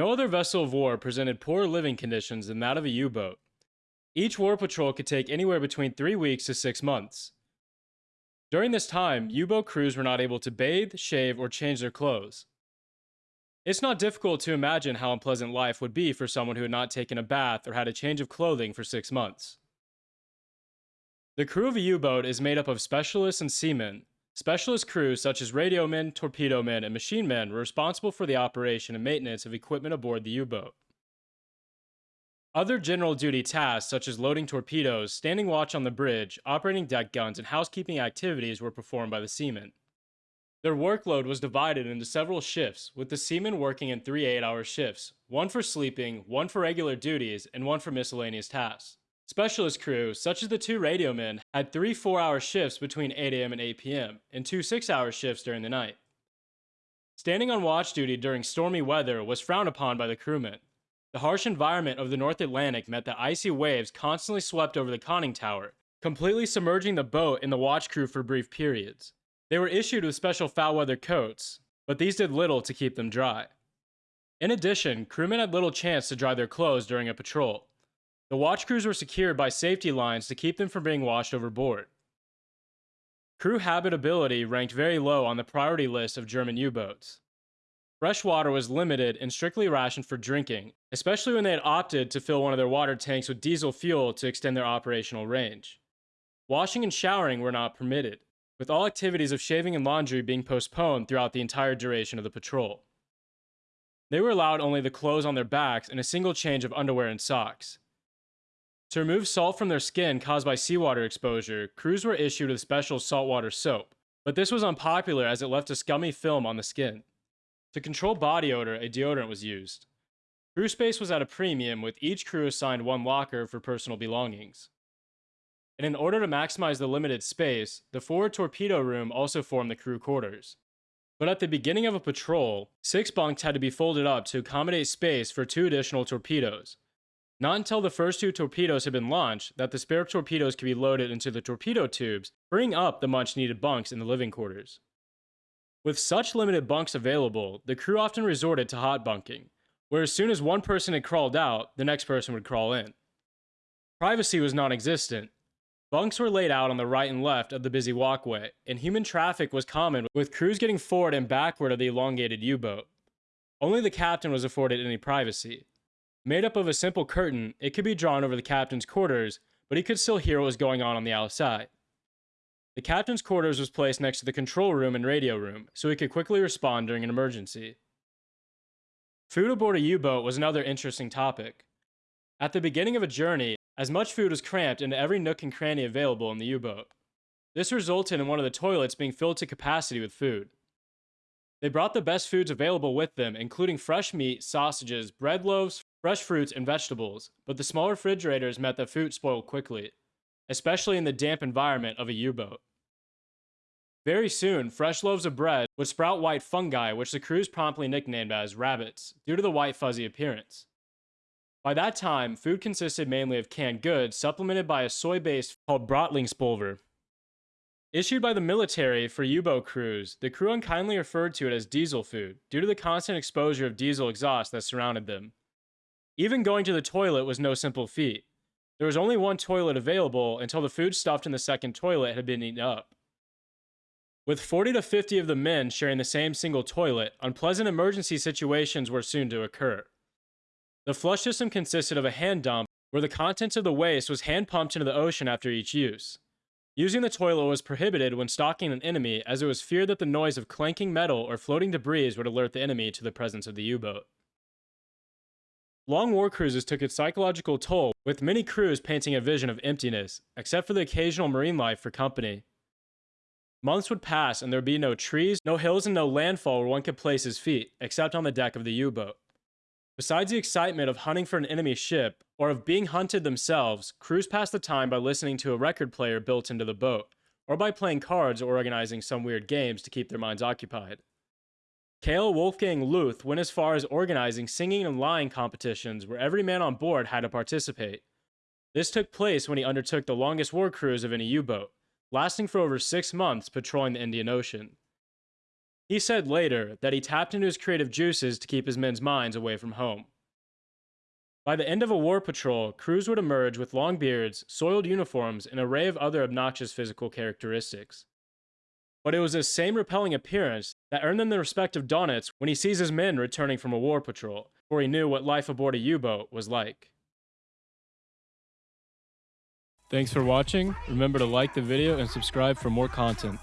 No other vessel of war presented poorer living conditions than that of a U boat. Each war patrol could take anywhere between three weeks to six months. During this time, U boat crews were not able to bathe, shave, or change their clothes. It's not difficult to imagine how unpleasant life would be for someone who had not taken a bath or had a change of clothing for six months. The crew of a U boat is made up of specialists and seamen. Specialist crews such as radio men, torpedo men, and machine men were responsible for the operation and maintenance of equipment aboard the U boat. Other general duty tasks, such as loading torpedoes, standing watch on the bridge, operating deck guns, and housekeeping activities, were performed by the seamen. Their workload was divided into several shifts, with the seamen working in three eight hour shifts one for sleeping, one for regular duties, and one for miscellaneous tasks. Specialist crews, such as the two radio men, had three four hour shifts between 8 a.m. and 8 p.m., and two six hour shifts during the night. Standing on watch duty during stormy weather was frowned upon by the crewmen. The harsh environment of the North Atlantic meant that icy waves constantly swept over the conning tower, completely submerging the boat and the watch crew for brief periods. They were issued with special foul weather coats, but these did little to keep them dry. In addition, crewmen had little chance to dry their clothes during a patrol. The watch crews were secured by safety lines to keep them from being washed overboard. Crew habitability ranked very low on the priority list of German U boats. Fresh water was limited and strictly rationed for drinking, especially when they had opted to fill one of their water tanks with diesel fuel to extend their operational range. Washing and showering were not permitted with all activities of shaving and laundry being postponed throughout the entire duration of the patrol. They were allowed only the clothes on their backs and a single change of underwear and socks. To remove salt from their skin caused by seawater exposure, crews were issued with special saltwater soap, but this was unpopular as it left a scummy film on the skin. To control body odor, a deodorant was used. Crew space was at a premium, with each crew assigned one locker for personal belongings and in order to maximize the limited space, the forward torpedo room also formed the crew quarters. But at the beginning of a patrol, six bunks had to be folded up to accommodate space for two additional torpedoes. Not until the first two torpedoes had been launched that the spare torpedoes could be loaded into the torpedo tubes, bringing up the much needed bunks in the living quarters. With such limited bunks available, the crew often resorted to hot bunking, where as soon as one person had crawled out, the next person would crawl in. Privacy was non existent, Bunks were laid out on the right and left of the busy walkway, and human traffic was common, with crews getting forward and backward of the elongated U boat. Only the captain was afforded any privacy. Made up of a simple curtain, it could be drawn over the captain's quarters, but he could still hear what was going on on the outside. The captain's quarters was placed next to the control room and radio room, so he could quickly respond during an emergency. Food aboard a U boat was another interesting topic. At the beginning of a journey, as much food was cramped into every nook and cranny available in the U-boat. This resulted in one of the toilets being filled to capacity with food. They brought the best foods available with them, including fresh meat, sausages, bread loaves, fresh fruits, and vegetables, but the small refrigerators meant that food spoiled quickly, especially in the damp environment of a U-boat. Very soon, fresh loaves of bread would sprout white fungi, which the crews promptly nicknamed as rabbits, due to the white fuzzy appearance. By that time, food consisted mainly of canned goods, supplemented by a soy base called Bratlingspulver. Issued by the military for U boat crews, the crew unkindly referred to it as diesel food due to the constant exposure of diesel exhaust that surrounded them. Even going to the toilet was no simple feat. There was only one toilet available until the food stuffed in the second toilet had been eaten up. With 40 to 50 of the men sharing the same single toilet, unpleasant emergency situations were soon to occur. The flush system consisted of a hand dump where the contents of the waste was hand pumped into the ocean after each use. Using the toilet was prohibited when stalking an enemy as it was feared that the noise of clanking metal or floating debris would alert the enemy to the presence of the U-boat. Long war cruises took its psychological toll, with many crews painting a vision of emptiness, except for the occasional marine life for company. Months would pass and there would be no trees, no hills, and no landfall where one could place his feet, except on the deck of the U-boat. Besides the excitement of hunting for an enemy ship, or of being hunted themselves, crews passed the time by listening to a record player built into the boat, or by playing cards or organizing some weird games to keep their minds occupied. Kale Wolfgang Luth went as far as organizing singing and lying competitions where every man on board had to participate. This took place when he undertook the longest war cruise of any U boat, lasting for over six months patrolling the Indian Ocean. He said later that he tapped into his creative juices to keep his men's minds away from home. By the end of a war patrol, crews would emerge with long beards, soiled uniforms, and an array of other obnoxious physical characteristics. But it was this same repelling appearance that earned them the respect of Donitz when he sees his men returning from a war patrol, for he knew what life aboard a U-boat was like. Thanks for watching. Remember to like the video and subscribe for more content.